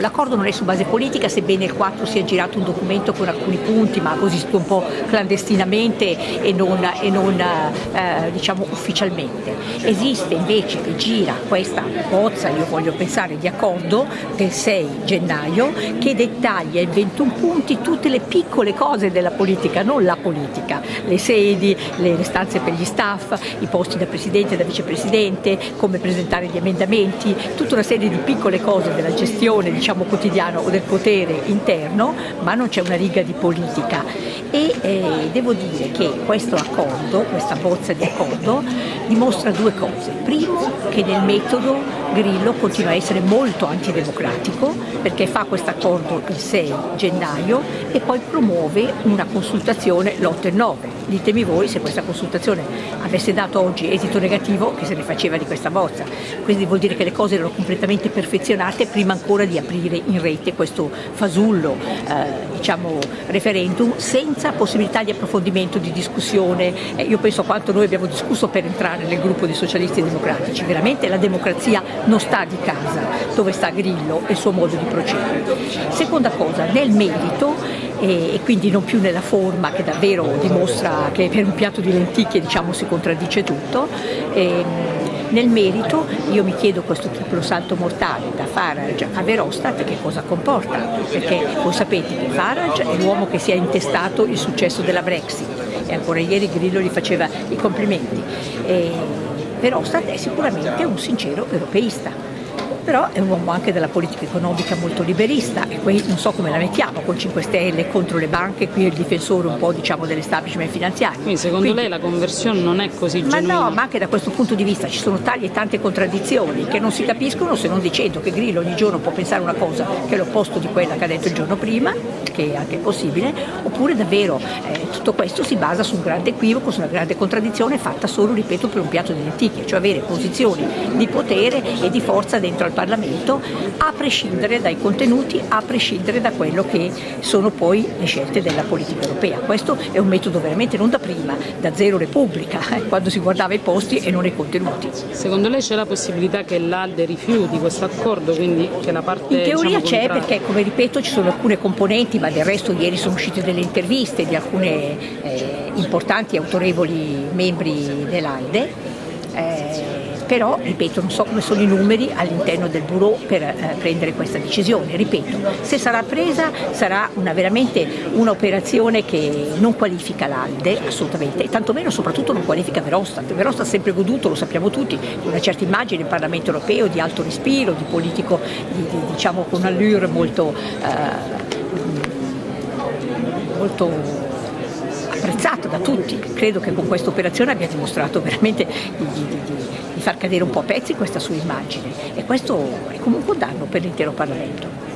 L'accordo non è su base politica, sebbene il 4 sia girato un documento con alcuni punti, ma così un po' clandestinamente e non, e non eh, diciamo ufficialmente. Esiste invece che gira questa bozza, io voglio pensare, di accordo del 6 gennaio che dettaglia in 21 punti tutte le piccole cose della politica, non la politica, le sedi, le stanze per gli staff, i posti da presidente e da vicepresidente, come presentare gli emendamenti, tutta una serie di piccole cose della gestione diciamo, diciamo, quotidiano o del potere interno, ma non c'è una riga di politica. E eh, devo dire che questo accordo, questa bozza di accordo, dimostra due cose. Primo, che nel metodo Grillo continua a essere molto antidemocratico perché fa questo accordo il 6 gennaio e poi promuove una consultazione l'8 e 9. Ditemi voi se questa consultazione avesse dato oggi esito negativo che se ne faceva di questa bozza. Quindi vuol dire che le cose erano completamente perfezionate prima ancora di aprire in rete questo fasullo eh, diciamo, referendum senza possibilità di approfondimento, di discussione. Eh, io penso a quanto noi abbiamo discusso per entrare nel gruppo dei socialisti democratici. Veramente la democrazia non sta di casa, dove sta Grillo e il suo modo di procedere. Seconda cosa, nel merito e, quindi non più nella forma che davvero dimostra che per un piatto di lenticchie diciamo, si contraddice tutto. E, nel merito io mi chiedo questo triplo salto mortale da Farage a Verostat che cosa comporta, perché voi sapete che Farage è l'uomo che si è intestato il successo della Brexit e ancora ieri Grillo gli faceva i complimenti. E Verhofstadt è sicuramente un sincero europeista però è un uomo anche della politica economica molto liberista e qui non so come la mettiamo con 5 Stelle contro le banche, qui è il difensore un po' diciamo dell'establishment finanziario. Quindi secondo Quindi, lei la conversione non è così ma genuina? Ma no, ma anche da questo punto di vista ci sono tali e tante contraddizioni che non si capiscono se non dicendo che Grillo ogni giorno può pensare una cosa che è l'opposto di quella che ha detto il giorno prima, che è anche possibile, oppure davvero eh, tutto questo si basa su un grande equivoco, su una grande contraddizione fatta solo, ripeto, per un piatto di lenticchie, cioè avere posizioni di potere e di forza dentro al Parlamento a prescindere dai contenuti, a prescindere da quello che sono poi le scelte della politica europea. Questo è un metodo veramente non da prima, da zero Repubblica, eh, quando si guardava i posti e non i contenuti. Secondo lei c'è la possibilità che l'Alde rifiuti questo accordo, quindi che la parte In teoria diciamo, c'è perché come ripeto ci sono alcune componenti, ma del resto ieri sono uscite delle interviste di alcune eh, importanti e autorevoli membri dell'Alde. Eh, però ripeto non so come sono i numeri all'interno del bureau per eh, prendere questa decisione, ripeto, se sarà presa sarà una, veramente un'operazione che non qualifica l'Alde assolutamente e tantomeno soprattutto non qualifica Verostat, Verostat ha sempre goduto, lo sappiamo tutti, di una certa immagine in Parlamento europeo di alto respiro, di politico di, di, diciamo con un'allure molto, eh, molto apprezzato da tutti, credo che con questa operazione abbia dimostrato veramente di, di, di di far cadere un po' a pezzi questa sua immagine e questo è comunque un danno per l'intero Parlamento.